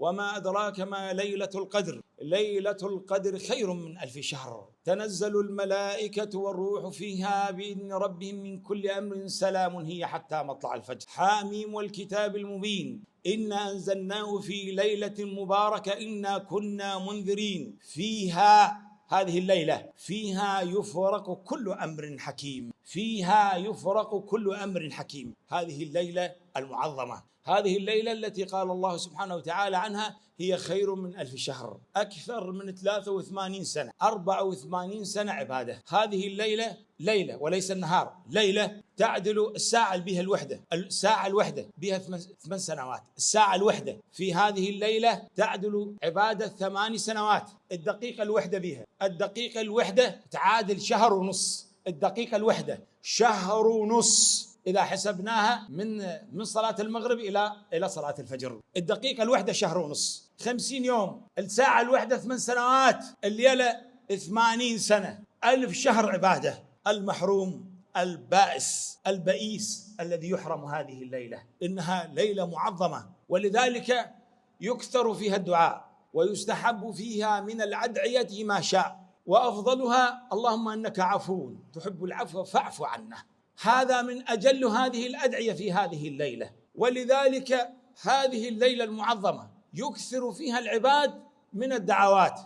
وما أدراك ما ليلة القدر. ليلة القدر خير من ألف شهر. تنزل الملائكة والروح فيها بإذن ربهم من كل أمر سلام هي حتى مطلع الفجر. حاميم والكتاب المبين. إنا أنزلناه في ليلة مباركة. إنا كنا منذرين. فيها هذه الليلة. فيها يفرق كل أمر حكيم. فيها يفرق كل أمر حكيم. هذه الليلة المعظمة. هذه الليلة التي قال الله سبحانه وتعالى عنها هي خير من ألف شهر أكثر من 83 سنة 84 سنة عبادة. هذه الليلة ليلة وليس النهار ليلة تعدل الساعة بها الوحدة الساعة الوحدة بها ثمان سنوات. الساعة الوحدة في هذه الليلة تعدل عبادة ثمان سنوات. الدقيقة الوحدة بها الدقيقة الوحدة تعادل شهر ونص. الدقيقة الوحدة شهر ونص. إذا حسبناها من من صلاة المغرب إلى إلى صلاة الفجر. الدقيقة الواحدة شهر ونص. خمسين يوم. الساعة الواحدة ثمان سنوات. الليلة ثمانين سنة. ألف شهر عبادة. المحروم البائس البئيس الذي يحرم هذه الليلة. إنها ليلة معظمة. ولذلك يكثر فيها الدعاء. ويستحب فيها من الأدعية ما شاء. وأفضلها اللهم إنك عفو. تحب العفو فاعف عنا. هذا من أجل هذه الأدعية في هذه الليلة. ولذلك هذه الليلة المعظمة يكثر فيها العباد من الدعوات.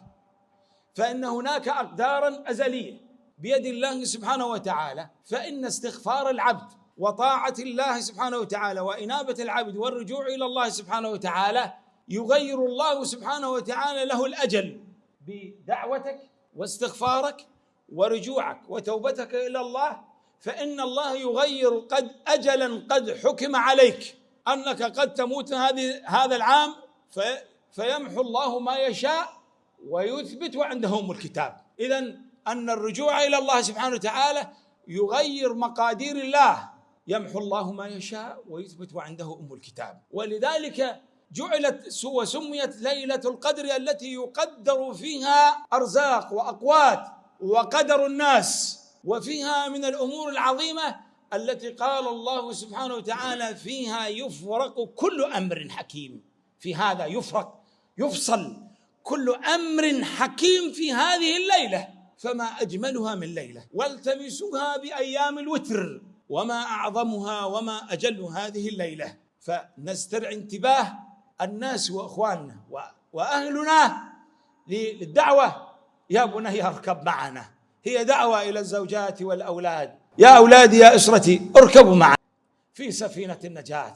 فإن هناك اقدارا أزلية بيد الله سبحانه وتعالى فإن استغفار العبد وطاعة الله سبحانه وتعالى وإنابة العبد والرجوع إلى الله سبحانه وتعالى يغير الله سبحانه وتعالى له الأجل بدعوتك واستغفارك ورجوعك وتوبتك إلى الله فإن الله يغير قد أجلا قد حكم عليك. أنك قد تموت هذه هذا العام في فيمحو الله ما يشاء ويثبت وعنده أم الكتاب. إذا أن الرجوع إلى الله سبحانه وتعالى يغير مقادير الله. يمحو الله ما يشاء ويثبت وعنده أم الكتاب. ولذلك جعلت وسميت ليلة القدر التي يقدر فيها أرزاق وأقوات وقدر الناس. وفيها من الأمور العظيمة التي قال الله سبحانه وتعالى فيها يفرق كل أمر حكيم. في هذا يفرق يفصل كل أمر حكيم في هذه الليلة فما أجملها من ليلة. والتمسوها بأيام الوتر وما أعظمها وما أجل هذه الليلة. فنسترع انتباه الناس وإخواننا وأهلنا للدعوة. يا بني أركب معنا. هي دعوة إلى الزوجات والأولاد. يا أولادي يا أسرتي اركبوا معي في سفينة النجاة.